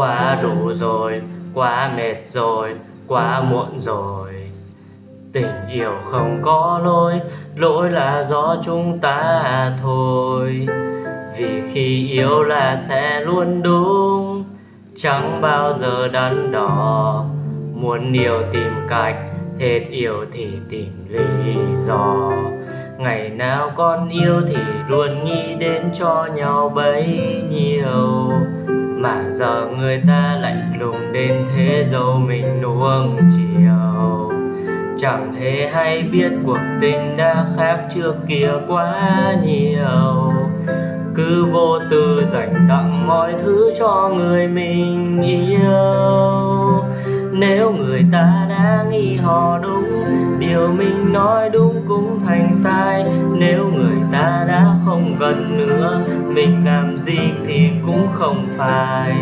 quá đủ rồi, quá mệt rồi quá muộn rồi. Tình yêu không có lỗi lỗi là do chúng ta thôi. Vì khi yêu là sẽ luôn đúng chẳng bao giờ đắn đo. Muốn yêu tìm cách hết yêu thì tìm lý do. Ngày nào con yêu thì luôn nghĩ đến cho nhau bấy nhiêu mà giờ người ta lạnh lùng đến thế dâu mình nuông chiều. Chẳng hề hay biết cuộc tình đã khác trước kia quá nhiều. Cứ vô tư dành tặng mọi thứ cho người mình yêu. Nếu người ta đã nghi họ đúng, điều mình nói đúng cũng thành sai. Nếu người đã không gần nữa. Mình làm gì thì cũng không phải.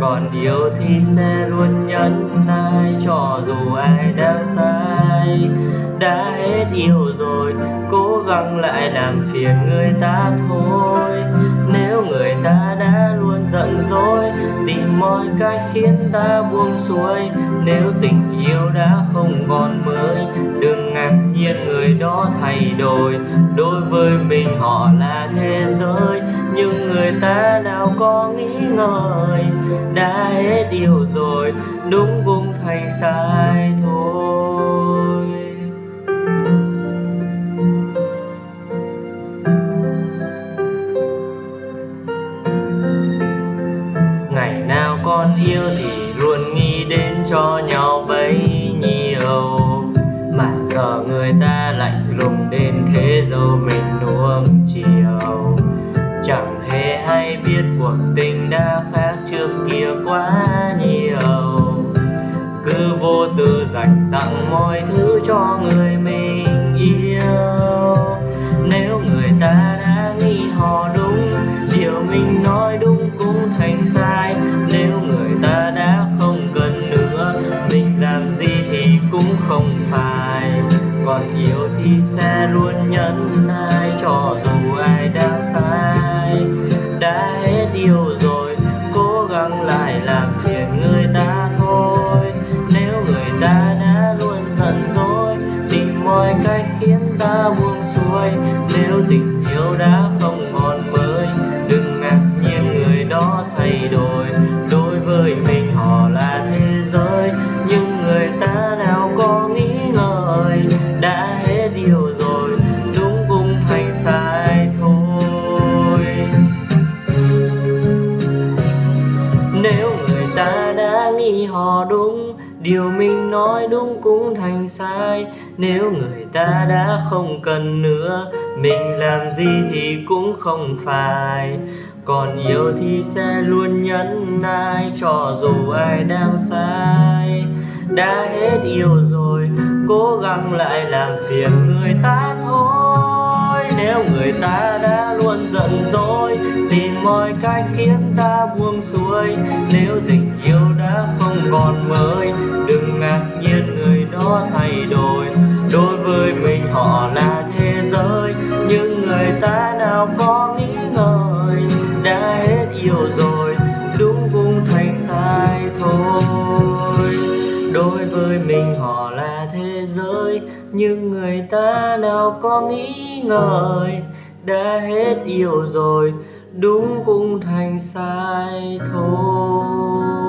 Còn yêu thì sẽ luôn nhẫn nại cho dù ai đang sai. Đã hết yêu rồi, cố gắng lại làm phiền người ta thôi nếu người ta đã luôn giận dỗi, tìm mọi cách khiến ta buông xuôi. Nếu tình yêu đã không còn mới, đừng ngạc nhiên người đó thay đổi. Đối với mình họ là thế giới, nhưng người ta nào có nghĩ ngợi? Đã hết yêu rồi, đúng cũng thành sai thôi. Ra lạnh lùng đến thế dâu mình nuông chiều. Chẳng hề hay biết cuộc tình đã khác trước kia quá nhiều. Cứ vô tư dành tặng mọi thứ cho người mình yêu. Nếu người ta đã nghĩ họ đúng, điều mình nói đúng cũng thành sai. Nếu người ta đã không cần nữa, mình làm gì thì cũng không phải còn yêu thì sẽ luôn nhẫn nại cho dù ai đã sai. Đã hết yêu rồi, cố gắng lại làm phiền người ta thôi. Nếu người ta đã luôn giận dỗi, tìm mọi cách khiến ta buông xuôi. Nếu tình yêu đã không còn mới, đừng ngạc nhiên người đó thay đổi. Đối với mình họ đúng, điều mình nói đúng cũng thành sai. Nếu người ta đã không cần nữa, mình làm gì thì cũng không phải. Còn yêu thì sẽ luôn nhẫn nại cho dù ai đang sai. Đã hết yêu rồi, cố gắng lại làm phiền người ta thôi nếu người ta đã luôn giận dỗi, tìm mọi cách khiến ta buông xuôi. Nếu tình yêu đã không còn mới, đừng ngạc nhiên người đó thay đổi. Đối với mình họ là thế giới, nhưng người ta nào có nghĩ ngờ? Nhưng người ta nào có nghĩ ngợi, đã hết yêu rồi, đúng cũng thành sai thôi.